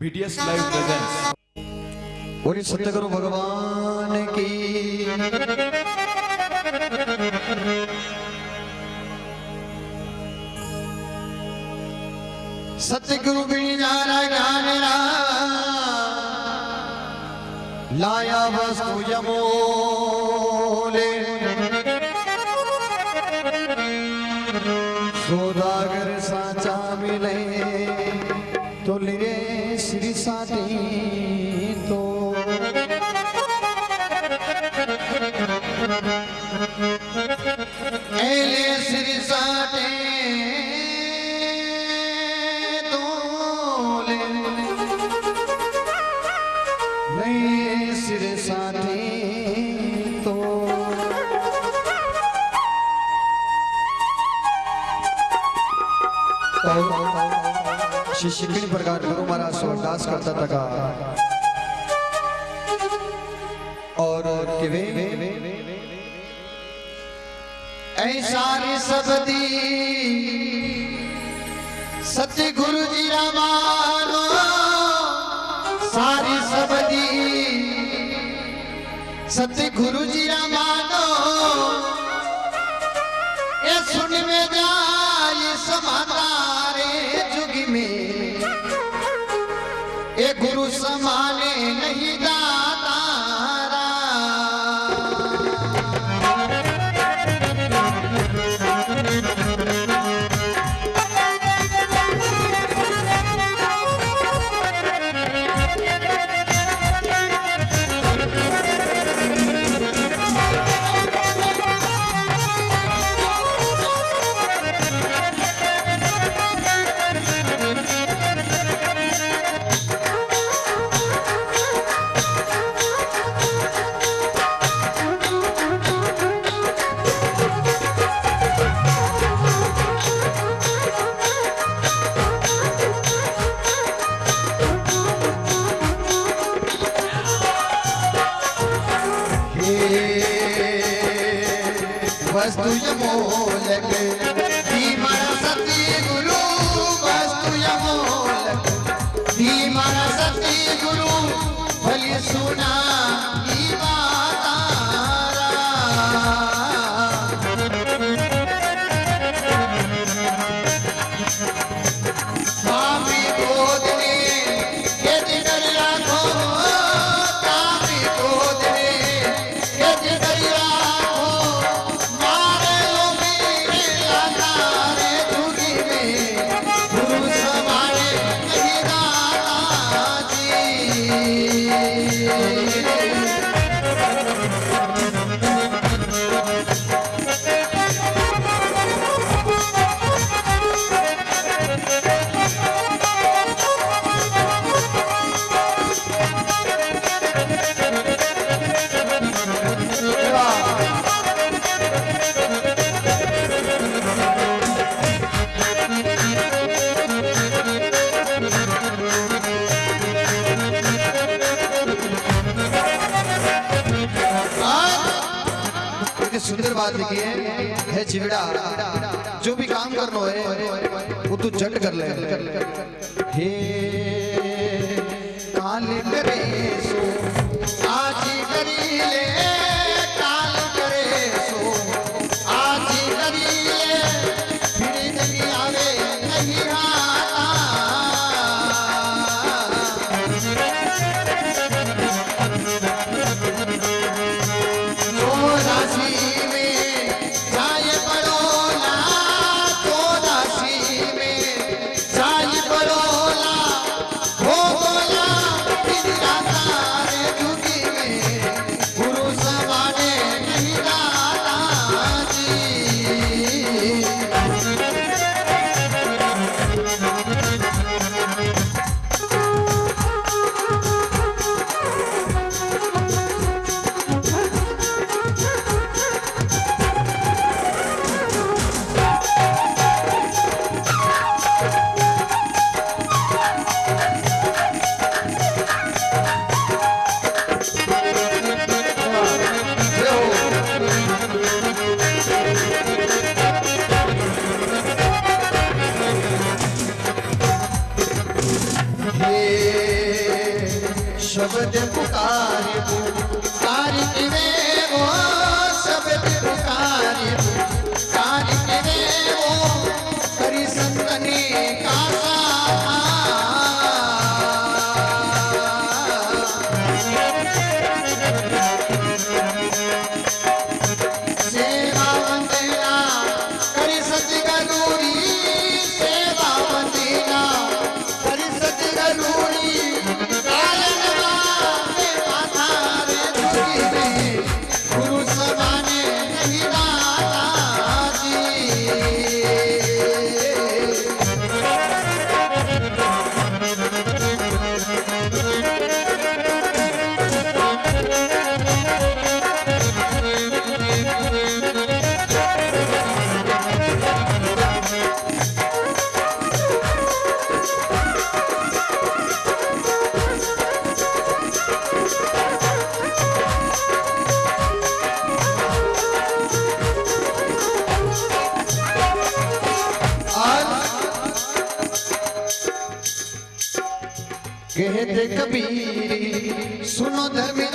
BTS live presence बोली सत्यगुरु भगवान की। सतगुरु बिना ज्ञान लाया वस्तु जमोले सौदागर साचा मिले तो ले Oh, oh, oh, oh. Shri किन प्रकार गुरु महाराज स्वर्गदास करता था और कि वे ऐसारी सबदी सत्य गुरु जी रामानो सारी सबदी सत्य गुरु जी रामानो वस्तु यमोलक धीमर सुंदर बात लिखी है है चिवड़ा जो भी काम करना है वो तू झट कर ले। हे शब्द पुकारे पुकारी कबीर सुनो धर्मिदासा